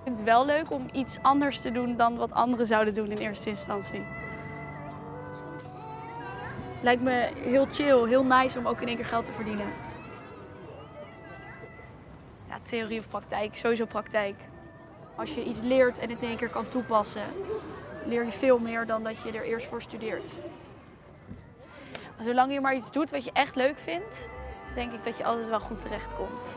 Ik vind het wel leuk om iets anders te doen dan wat anderen zouden doen in eerste instantie. Lijkt me heel chill, heel nice om ook in één keer geld te verdienen. Ja, theorie of praktijk, sowieso praktijk. Als je iets leert en het in één keer kan toepassen, leer je veel meer dan dat je er eerst voor studeert. Maar zolang je maar iets doet wat je echt leuk vindt, denk ik dat je altijd wel goed terechtkomt.